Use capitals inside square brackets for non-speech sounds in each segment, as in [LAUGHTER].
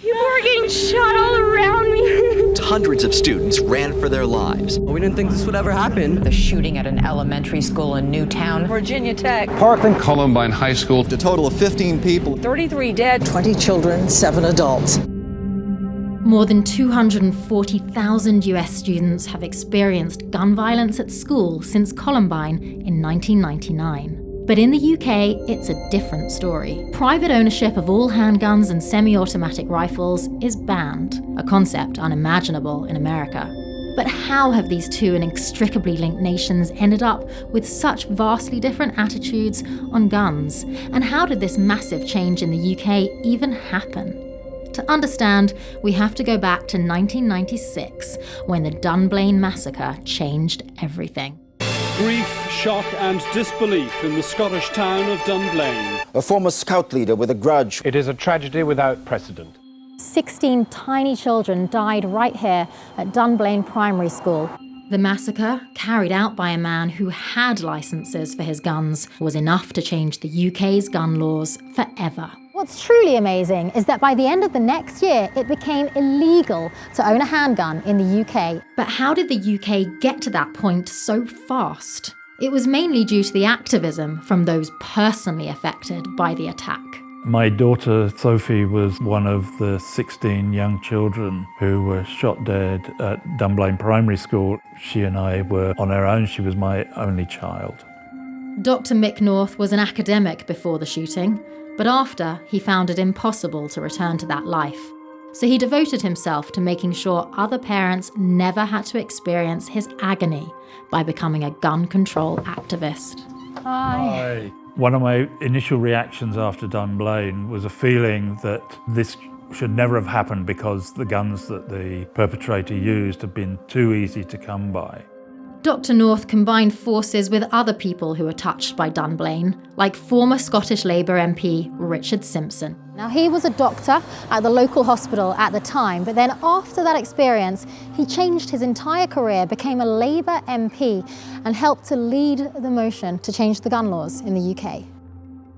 People are getting shot all around me. [LAUGHS] Hundreds of students ran for their lives. We didn't think this would ever happen. The shooting at an elementary school in Newtown, Virginia Tech. Parkland Columbine High School. A total of 15 people. 33 dead. 20 children, 7 adults. More than 240,000 US students have experienced gun violence at school since Columbine in 1999. But in the UK, it's a different story. Private ownership of all handguns and semi automatic rifles is banned, a concept unimaginable in America. But how have these two inextricably linked nations ended up with such vastly different attitudes on guns? And how did this massive change in the UK even happen? To understand, we have to go back to 1996, when the Dunblane massacre changed everything. Grief, shock, and disbelief in the Scottish town of Dunblane. A former scout leader with a grudge. It is a tragedy without precedent. 16 tiny children died right here at Dunblane Primary School. The massacre, carried out by a man who had licenses for his guns, was enough to change the UK's gun laws forever. What's truly amazing is that by the end of the next year, it became illegal to own a handgun in the UK. But how did the UK get to that point so fast? It was mainly due to the activism from those personally affected by the attack. My daughter Sophie was one of the 16 young children who were shot dead at Dunblane Primary School. She and I were on our own. She was my only child. Dr. Mick North was an academic before the shooting, but after, he found it impossible to return to that life. So he devoted himself to making sure other parents never had to experience his agony by becoming a gun control activist. Hi. Hi. One of my initial reactions after Dunblane was a feeling that this should never have happened because the guns that the perpetrator used have been too easy to come by. Dr. North combined forces with other people who were touched by Dunblane, like former Scottish Labour MP Richard Simpson. Now, he was a doctor at the local hospital at the time, but then after that experience, he changed his entire career, became a Labour MP, and helped to lead the motion to change the gun laws in the UK.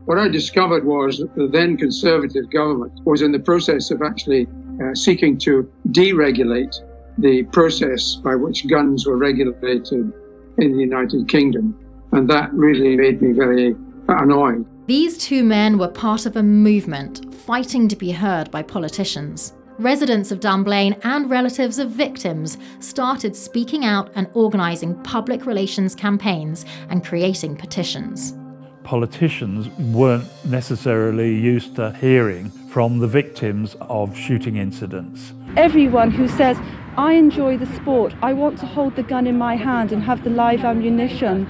What I discovered was that the then Conservative government was in the process of actually uh, seeking to deregulate the process by which guns were regulated in the United Kingdom. And that really made me very annoyed. These two men were part of a movement fighting to be heard by politicians. Residents of Dunblane and relatives of victims started speaking out and organising public relations campaigns and creating petitions. Politicians weren't necessarily used to hearing from the victims of shooting incidents. Everyone who says, I enjoy the sport. I want to hold the gun in my hand and have the live ammunition.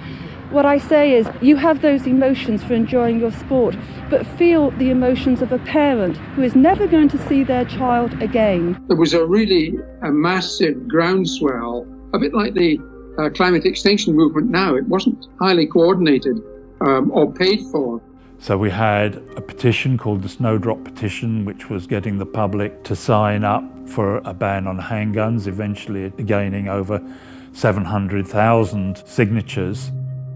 What I say is, you have those emotions for enjoying your sport, but feel the emotions of a parent who is never going to see their child again. There was a really a massive groundswell, a bit like the uh, climate extinction movement now. It wasn't highly coordinated um, or paid for. So we had a petition called the Snowdrop Petition, which was getting the public to sign up for a ban on handguns, eventually gaining over 700,000 signatures.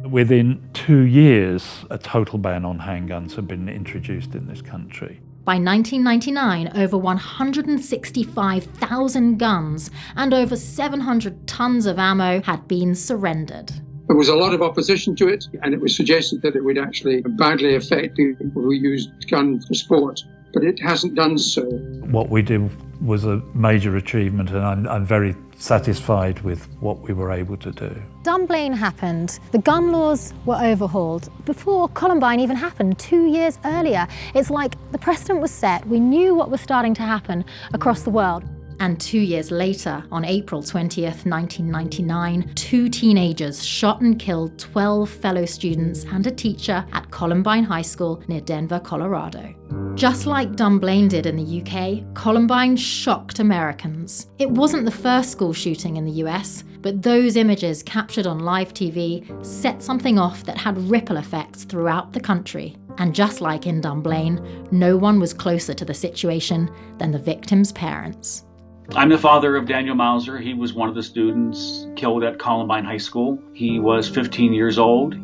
Within two years, a total ban on handguns had been introduced in this country. By 1999, over 165,000 guns and over 700 tons of ammo had been surrendered. There was a lot of opposition to it, and it was suggested that it would actually badly affect people who used guns for sport, but it hasn't done so. What we did was a major achievement, and I'm, I'm very satisfied with what we were able to do. Dunblane happened. The gun laws were overhauled. Before Columbine even happened, two years earlier, it's like the precedent was set. We knew what was starting to happen across the world. And two years later, on April 20th, 1999, two teenagers shot and killed 12 fellow students and a teacher at Columbine High School near Denver, Colorado. Just like Dunblane did in the UK, Columbine shocked Americans. It wasn't the first school shooting in the US, but those images captured on live TV set something off that had ripple effects throughout the country. And just like in Dunblane, no one was closer to the situation than the victims' parents. I'm the father of Daniel Mauser. He was one of the students killed at Columbine High School. He was 15 years old.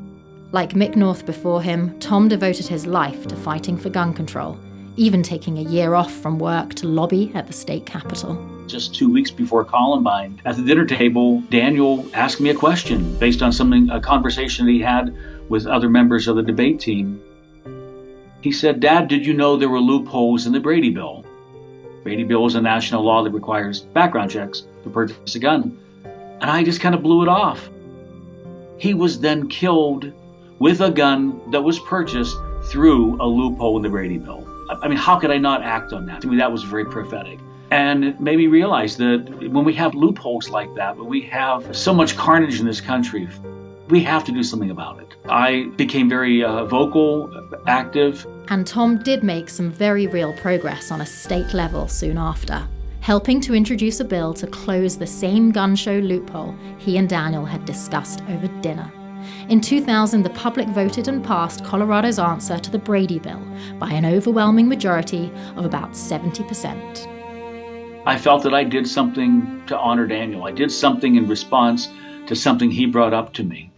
Like Mick North before him, Tom devoted his life to fighting for gun control. even taking a year off from work to lobby at the state capitol. Just two weeks before Columbine, at the dinner table, Daniel asked me a question based on something, a conversation that he had with other members of the debate team. He said, Dad, did you know there were loopholes in the Brady Bill? Brady Bill is a national law that requires background checks to purchase a gun. And I just kind of blew it off. He was then killed with a gun that was purchased through a loophole in the Brady Bill. I mean, how could I not act on that? To me, that was very prophetic. And it made me realize that when we have loopholes like that, when we have so much carnage in this country, we have to do something about it. I became very uh, vocal, active. And Tom did make some very real progress on a state level soon after, helping to introduce a bill to close the same gun show loophole he and Daniel had discussed over dinner. In 2000, the public voted and passed Colorado's answer to the Brady Bill by an overwhelming majority of about 70%. I felt that I did something to honor Daniel. I did something in response to something he brought up to me.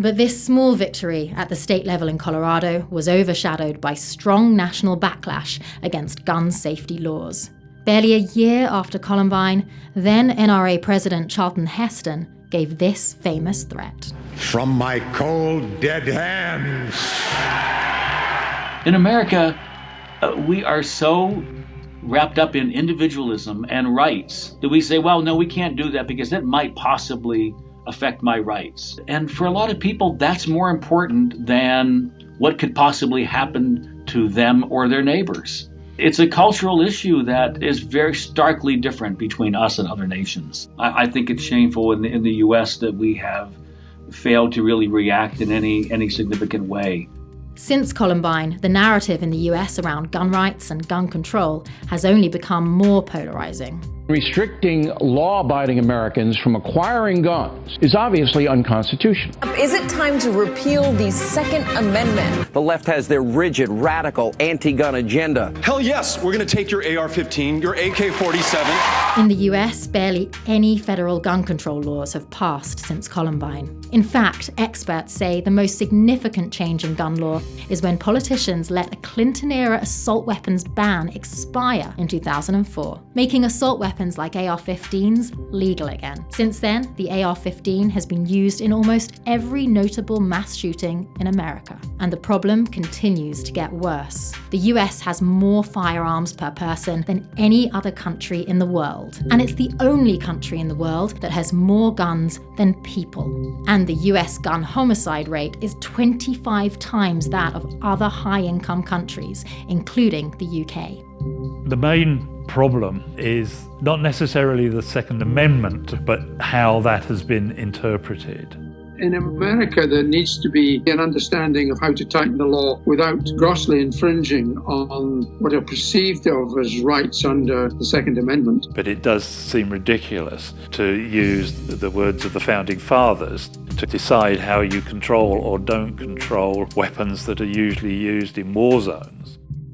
But this small victory at the state level in Colorado was overshadowed by strong national backlash against gun safety laws. Barely a year after Columbine, then NRA President Charlton Heston gave this famous threat From my cold, dead hands. In America, uh, we are so wrapped up in individualism and rights that we say, well, no, we can't do that because that might possibly affect my rights. And for a lot of people, that's more important than what could possibly happen to them or their neighbors. It's a cultural issue that is very starkly different between us and other nations. I, I think it's shameful in the, in the U.S. that we have failed to really react in any, any significant way. Since Columbine, the narrative in the US around gun rights and gun control has only become more polarizing. Restricting law abiding Americans from acquiring guns is obviously unconstitutional. Is it time to repeal the Second Amendment? The left has their rigid, radical, anti gun agenda. Hell yes, we're going to take your AR 15, your AK 47. In the US, barely any federal gun control laws have passed since Columbine. In fact, experts say the most significant change in gun law is when politicians let a Clinton era assault weapons ban expire in 2004, making assault weapons like AR 15s legal again. Since then, the AR 15 has been used in almost every notable mass shooting in America. And the problem continues to get worse. The US has more firearms per person than any other country in the world. And it's the only country in the world that has more guns than people. And the US gun homicide rate is 25 times that of other high income countries, including the UK. The main problem is not necessarily the Second Amendment, but how that has been interpreted. In America, there needs to be an understanding of how to tighten the law without grossly infringing on what are perceived of as rights under the Second Amendment. But it does seem ridiculous to use the words of the Founding Fathers to decide how you control or don't control weapons that are usually used in war zones.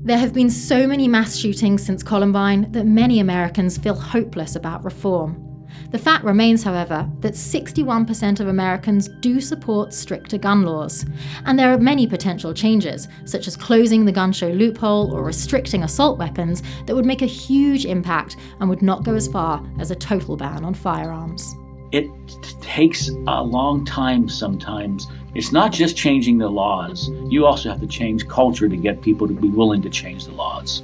There have been so many mass shootings since Columbine that many Americans feel hopeless about reform. The fact remains, however, that 61% of Americans do support stricter gun laws. And there are many potential changes, such as closing the gun show loophole or restricting assault weapons, that would make a huge impact and would not go as far as a total ban on firearms. It takes a long time sometimes. It's not just changing the laws, you also have to change culture to get people to be willing to change the laws.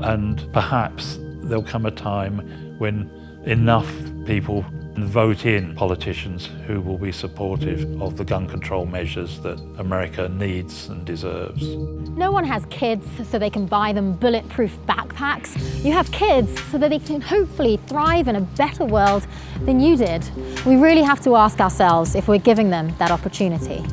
And perhaps there'll come a time when enough people vote in politicians who will be supportive of the gun control measures that America needs and deserves. No one has kids so they can buy them bulletproof backpacks. You have kids so that they can hopefully thrive in a better world than you did. We really have to ask ourselves if we're giving them that opportunity.